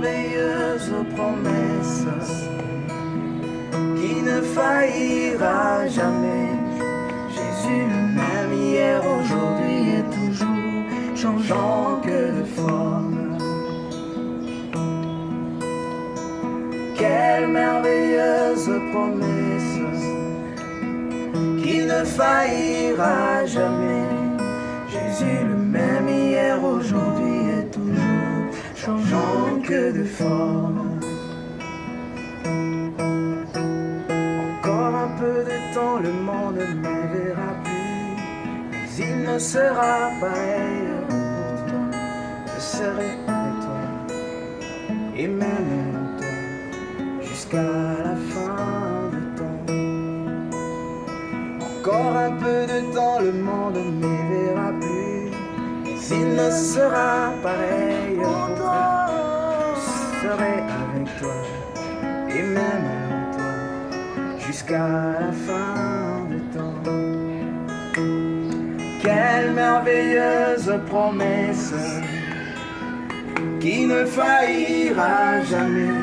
merveilleuse promesse qui ne faillira jamais. Jésus le même hier, aujourd'hui et toujours, changeant que de forme. Quelle merveilleuse promesse qui ne faillira jamais. Jésus le même hier, aujourd'hui et toujours, changeant de forme. Encore un peu de temps, le monde ne me verra plus, mais il ne sera pareil pour toi. Je serai avec toi, et même toi, jusqu'à la fin du temps. Encore un peu de temps, le monde ne me verra plus, il ne sera pareil. Serai avec toi, et même toi, jusqu'à la fin du temps. Quelle merveilleuse promesse qui ne faillira jamais.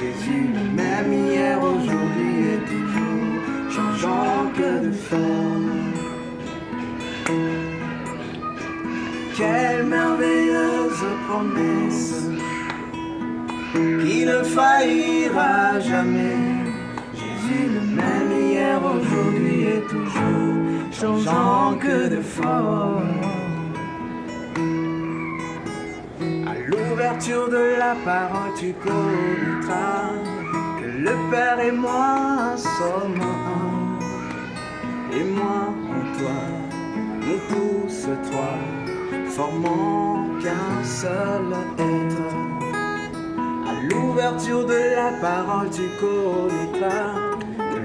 Jésus même hier, aujourd'hui et toujours, changeant que de forme. Quelle merveilleuse promesse qui ne faillira jamais. Jésus le même hier, aujourd'hui et toujours, changeant que de forme. À l'ouverture de la parole, tu connaîtras que le Père et moi sommes un. Et moi en toi, nous tous trois, formant qu'un seul être. L'ouverture de la parole, tu connaîtras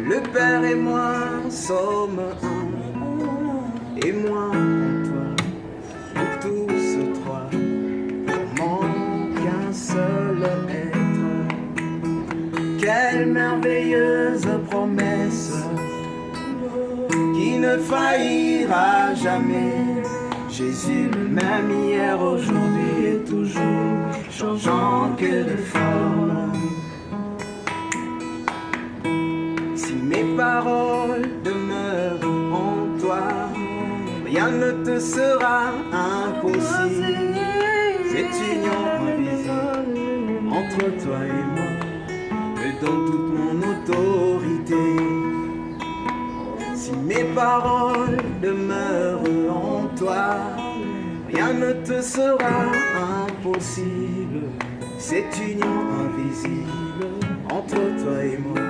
le Père et moi sommes un. Et moi toi, nous tous trois, formant qu'un seul être. Quelle merveilleuse promesse qui ne faillira jamais. Jésus même hier, aujourd'hui et toujours, changeant que de forme. Si mes paroles demeurent en toi, rien ne te sera impossible. Cette union invisible entre toi et moi me donne toute mon autorité. Si mes paroles demeurent en toi, rien ne te sera impossible. Cette union invisible entre toi et moi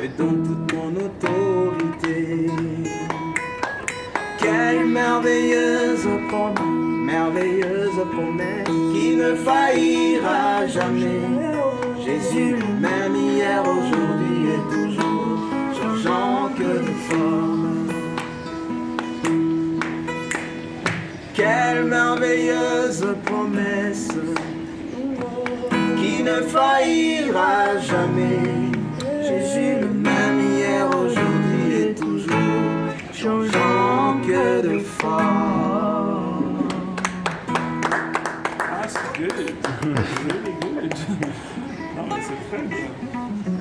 me donne toute mon autorité. Quelle merveilleuse promesse, merveilleuse promesse qui ne faillira jamais. Jésus même hier, aujourd'hui et toujours, merveilleuse promesse qui ne faillira jamais. Jésus le même hier, aujourd'hui et toujours, changeant que de forme. That's good. really good. Non, mais c'est.